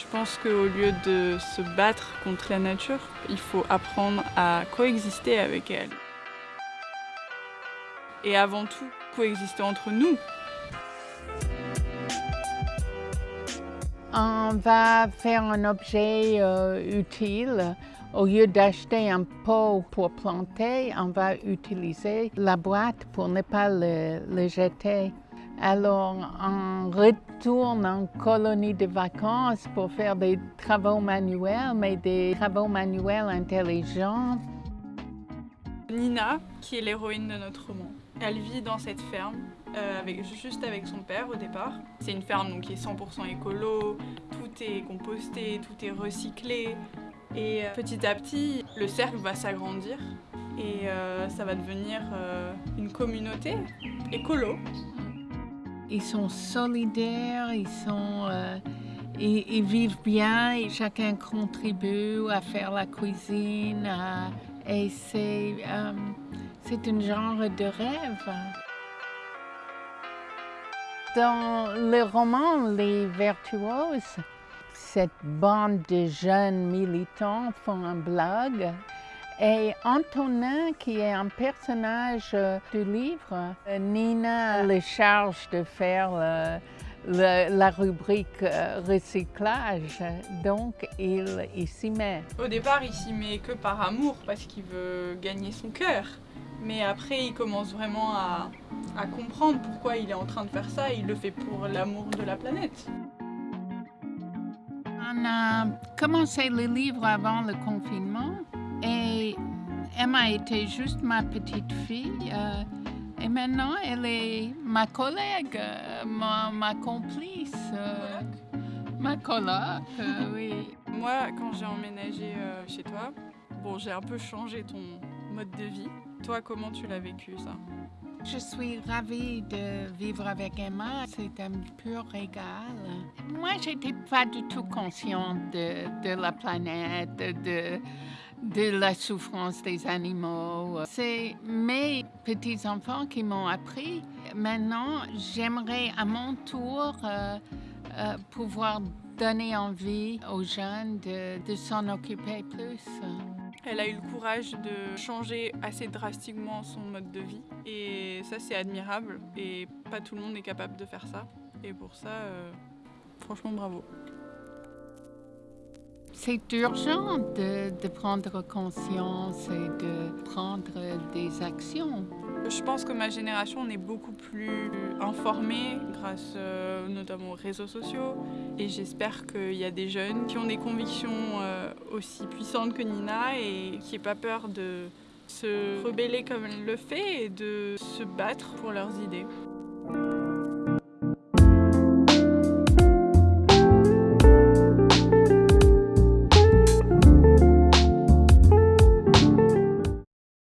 Je pense qu'au lieu de se battre contre la nature, il faut apprendre à coexister avec elle. Et avant tout, coexister entre nous. On va faire un objet euh, utile. Au lieu d'acheter un pot pour planter, on va utiliser la boîte pour ne pas le, le jeter. Alors, on retourne en colonie de vacances pour faire des travaux manuels, mais des travaux manuels intelligents. Nina, qui est l'héroïne de notre roman, elle vit dans cette ferme, euh, avec, juste avec son père au départ. C'est une ferme donc, qui est 100% écolo, tout est composté, tout est recyclé. Et euh, petit à petit, le cercle va s'agrandir et euh, ça va devenir une communauté écolo. Ils sont solidaires, ils, sont, euh, ils, vivent bien et chacun contribue à faire la cuisine. et c'est euh, un genre de rêve. Dans le roman Les Vertueuses, cette bande de jeunes militants font un blog et Antonin, qui est un personnage euh, du livre, euh, Nina le charge de faire euh, le- la rubrique recyclage, donc il, il s'y met. Au départ, il s'y met que par amour parce qu'il veut gagner son cœur. Mais après, il commence vraiment à, à comprendre pourquoi il est en train de faire ça. Il le fait pour l'amour de la planète. On a commencé le livre avant le confinement et Emma était juste ma petite fille. euh, et maintenant, elle est ma collègue, euh, ma, ma complice, euh, ma coloc, euh, oui. Moi, quand j'ai emménagé chez toi, bon, j'ai un peu changé ton mode de vie. Toi, comment tu l'as vécu ça? Je suis ravie de vivre avec Emma. C'est un pur régal. Moi, j'étais pas du tout consciente de, la planète, de, la souffrance des animaux. C'est mes petits-enfants qui m'ont appris. Maintenant, j'aimerais à mon tour euh, euh, pouvoir donner envie aux jeunes de s'en occuper plus. Elle a eu le courage de changer assez drastiquement son mode de vie. Et ça, c'est admirable. Et pas tout le monde est capable de faire ça. Et pour ça, euh, franchement, bravo. C'est urgent de, prendre conscience et de prendre des actions. Je pense que ma génération, on est beaucoup plus informée grâce euh, notamment aux réseaux sociaux. Et j'espère qu'il y a des jeunes qui ont des convictions euh, aussi puissantes que Nina et qui n'aient pas peur de se rebeller comme elle le fait et de se battre pour leurs idées.